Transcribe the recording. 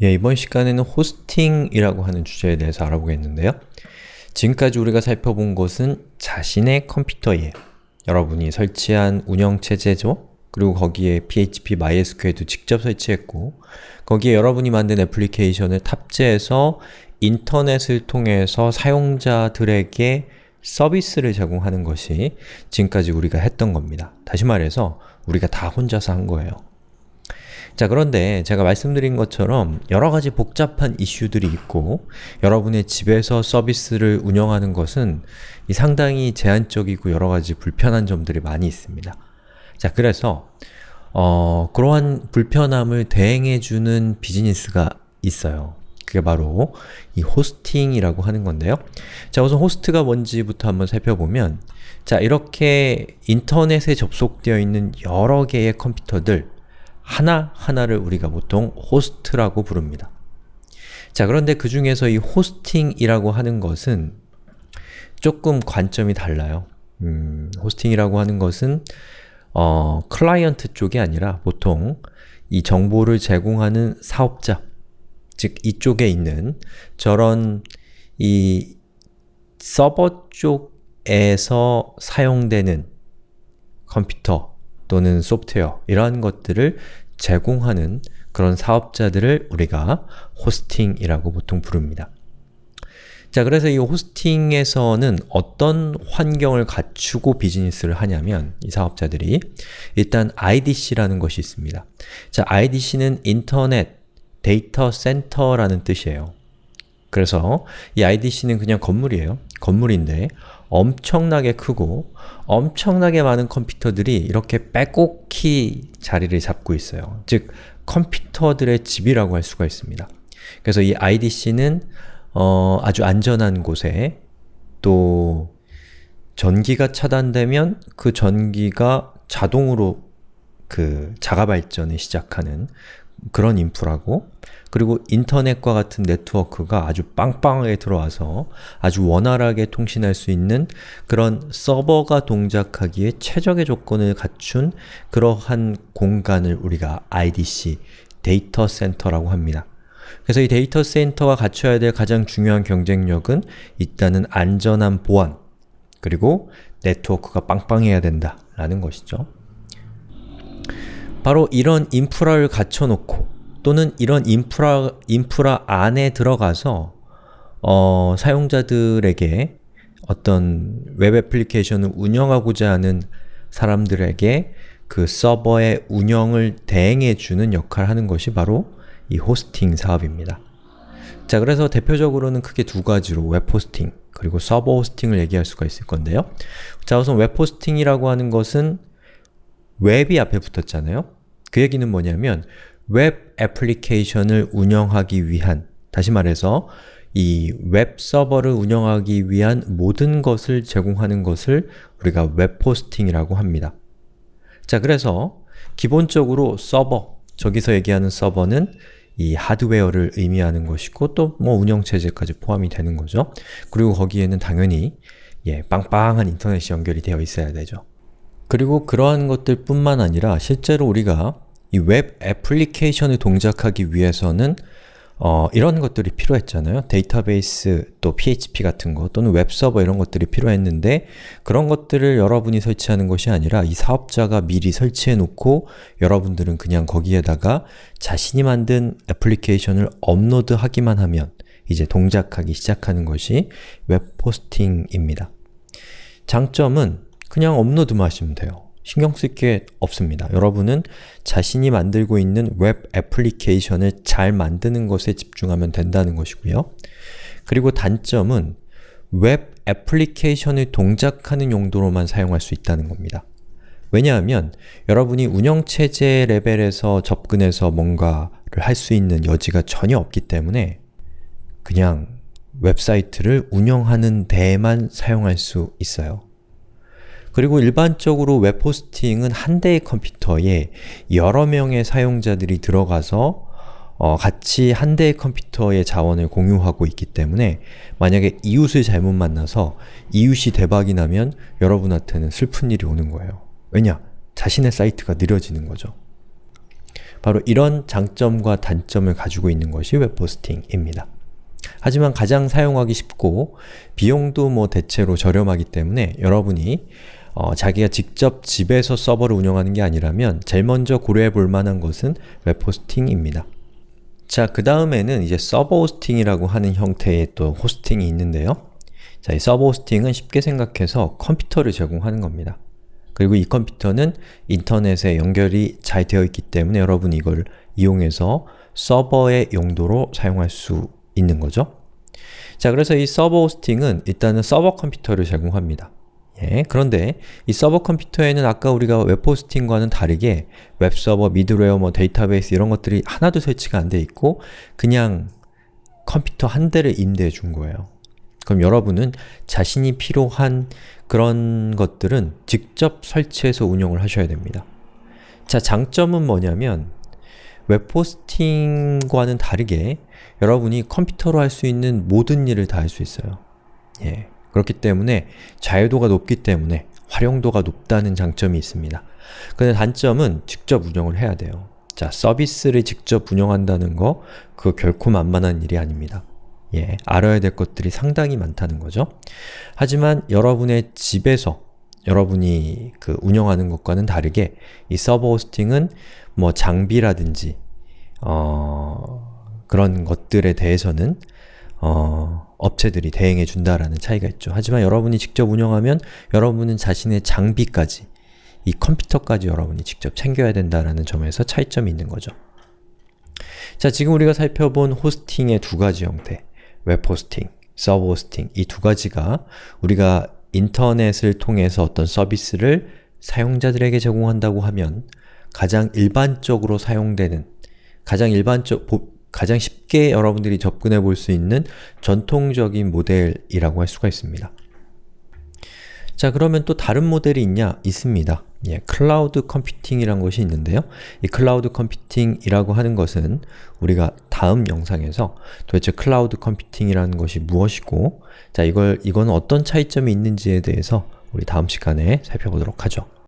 예, 이번 시간에는 호스팅이라고 하는 주제에 대해서 알아보겠는데요. 지금까지 우리가 살펴본 것은 자신의 컴퓨터에 여러분이 설치한 운영체제죠? 그리고 거기에 PHP, MySQL도 직접 설치했고 거기에 여러분이 만든 애플리케이션을 탑재해서 인터넷을 통해서 사용자들에게 서비스를 제공하는 것이 지금까지 우리가 했던 겁니다. 다시 말해서 우리가 다 혼자서 한 거예요. 자 그런데 제가 말씀드린 것처럼 여러가지 복잡한 이슈들이 있고 여러분의 집에서 서비스를 운영하는 것은 상당히 제한적이고 여러가지 불편한 점들이 많이 있습니다. 자 그래서 어, 그러한 불편함을 대행해주는 비즈니스가 있어요. 그게 바로 이 호스팅이라고 하는 건데요. 자 우선 호스트가 뭔지부터 한번 살펴보면 자 이렇게 인터넷에 접속되어 있는 여러 개의 컴퓨터들 하나하나를 우리가 보통 호스트라고 부릅니다. 자 그런데 그 중에서 이 호스팅이라고 하는 것은 조금 관점이 달라요. 음, 호스팅이라고 하는 것은 어, 클라이언트 쪽이 아니라 보통 이 정보를 제공하는 사업자, 즉 이쪽에 있는 저런 이 서버 쪽에서 사용되는 컴퓨터 또는 소프트웨어 이러한 것들을 제공하는 그런 사업자들을 우리가 호스팅이라고 보통 부릅니다. 자, 그래서 이 호스팅에서는 어떤 환경을 갖추고 비즈니스를 하냐면 이 사업자들이 일단 IDC라는 것이 있습니다. 자, IDC는 인터넷 데이터 센터라는 뜻이에요. 그래서 이 IDC는 그냥 건물이에요. 건물인데 엄청나게 크고 엄청나게 많은 컴퓨터들이 이렇게 빼곡히 자리를 잡고 있어요. 즉, 컴퓨터들의 집이라고 할 수가 있습니다. 그래서 이 IDC는 어, 아주 안전한 곳에 또 전기가 차단되면 그 전기가 자동으로 그 자가 발전을 시작하는 그런 인프라고 그리고 인터넷과 같은 네트워크가 아주 빵빵하게 들어와서 아주 원활하게 통신할 수 있는 그런 서버가 동작하기에 최적의 조건을 갖춘 그러한 공간을 우리가 IDC, 데이터 센터라고 합니다. 그래서 이 데이터 센터가 갖춰야 될 가장 중요한 경쟁력은 일단은 안전한 보안, 그리고 네트워크가 빵빵해야 된다 라는 것이죠. 바로 이런 인프라를 갖춰놓고 또는 이런 인프라, 인프라 안에 들어가서 어, 사용자들에게 어떤 웹 애플리케이션을 운영하고자 하는 사람들에게 그 서버의 운영을 대행해주는 역할을 하는 것이 바로 이 호스팅 사업입니다. 자, 그래서 대표적으로는 크게 두 가지로 웹 호스팅 그리고 서버 호스팅을 얘기할 수가 있을 건데요. 자, 우선 웹 호스팅이라고 하는 것은 웹이 앞에 붙었잖아요. 그 얘기는 뭐냐면 웹 애플리케이션을 운영하기 위한 다시 말해서 이 웹 서버를 운영하기 위한 모든 것을 제공하는 것을 우리가 웹 호스팅이라고 합니다. 자, 그래서 기본적으로 서버, 저기서 얘기하는 서버는 이 하드웨어를 의미하는 것이고 또 뭐 운영체제까지 포함이 되는 거죠. 그리고 거기에는 당연히 예, 빵빵한 인터넷이 연결이 되어 있어야 되죠. 그리고 그러한 것들 뿐만 아니라 실제로 우리가 이 웹 애플리케이션을 동작하기 위해서는 어, 이런 것들이 필요했잖아요. 데이터베이스, 또 PHP 같은 거, 또는 웹서버 이런 것들이 필요했는데 그런 것들을 여러분이 설치하는 것이 아니라 이 사업자가 미리 설치해 놓고 여러분들은 그냥 거기에다가 자신이 만든 애플리케이션을 업로드하기만 하면 이제 동작하기 시작하는 것이 웹 호스팅입니다. 장점은 그냥 업로드만 하시면 돼요. 신경 쓸 게 없습니다. 여러분은 자신이 만들고 있는 웹 애플리케이션을 잘 만드는 것에 집중하면 된다는 것이고요. 그리고 단점은 웹 애플리케이션을 동작하는 용도로만 사용할 수 있다는 겁니다. 왜냐하면 여러분이 운영체제 레벨에서 접근해서 뭔가를 할 수 있는 여지가 전혀 없기 때문에 그냥 웹사이트를 운영하는 데에만 사용할 수 있어요. 그리고 일반적으로 웹 호스팅은 한 대의 컴퓨터에 여러 명의 사용자들이 들어가서 어, 같이 한 대의 컴퓨터의 자원을 공유하고 있기 때문에 만약에 이웃을 잘못 만나서 이웃이 대박이 나면 여러분한테는 슬픈 일이 오는 거예요. 왜냐? 자신의 사이트가 느려지는 거죠. 바로 이런 장점과 단점을 가지고 있는 것이 웹호스팅입니다. 하지만 가장 사용하기 쉽고 비용도 뭐 대체로 저렴하기 때문에 여러분이 어, 자기가 직접 집에서 서버를 운영하는 게 아니라면 제일 먼저 고려해 볼 만한 것은 웹호스팅입니다. 자, 그 다음에는 이제 서버 호스팅이라고 하는 형태의 또 호스팅이 있는데요. 자, 이 서버 호스팅은 쉽게 생각해서 컴퓨터를 제공하는 겁니다. 그리고 이 컴퓨터는 인터넷에 연결이 잘 되어 있기 때문에 여러분 이걸 이용해서 서버의 용도로 사용할 수 있는 거죠. 자, 그래서 이 서버 호스팅은 일단은 서버 컴퓨터를 제공합니다. 예, 그런데 이 서버 컴퓨터에는 아까 우리가 웹 호스팅과는 다르게 웹서버, 미들웨어, 뭐 데이터베이스 이런 것들이 하나도 설치가 안 돼 있고 그냥 컴퓨터 한 대를 임대해 준 거예요. 그럼 여러분은 자신이 필요한 그런 것들은 직접 설치해서 운영을 하셔야 됩니다. 자, 장점은 뭐냐면 웹 호스팅과는 다르게 여러분이 컴퓨터로 할 수 있는 모든 일을 다 할 수 있어요. 예. 그렇기 때문에 자유도가 높기 때문에 활용도가 높다는 장점이 있습니다. 근데 단점은 직접 운영을 해야 돼요. 자, 서비스를 직접 운영한다는 거 그거 결코 만만한 일이 아닙니다. 예, 알아야 될 것들이 상당히 많다는 거죠. 하지만 여러분의 집에서 여러분이 그 운영하는 것과는 다르게 이 서버 호스팅은 뭐 장비라든지 어, 그런 것들에 대해서는 어, 업체들이 대행해 준다라는 차이가 있죠. 하지만 여러분이 직접 운영하면 여러분은 자신의 장비까지 이 컴퓨터까지 여러분이 직접 챙겨야 된다라는 점에서 차이점이 있는 거죠. 자, 지금 우리가 살펴본 호스팅의 두 가지 형태 웹 호스팅, 서버 호스팅 이 두 가지가 우리가 인터넷을 통해서 어떤 서비스를 사용자들에게 제공한다고 하면 가장 일반적으로 사용되는 가장 일반적, 가장 쉽게 여러분들이 접근해 볼 수 있는 전통적인 모델이라고 할 수가 있습니다. 자 그러면 또 다른 모델이 있냐? 있습니다. 예, 클라우드 컴퓨팅이란 것이 있는데요. 이 클라우드 컴퓨팅이라고 하는 것은 우리가 다음 영상에서 도대체 클라우드 컴퓨팅이라는 것이 무엇이고 자 이걸 이건 어떤 차이점이 있는지에 대해서 우리 다음 시간에 살펴보도록 하죠.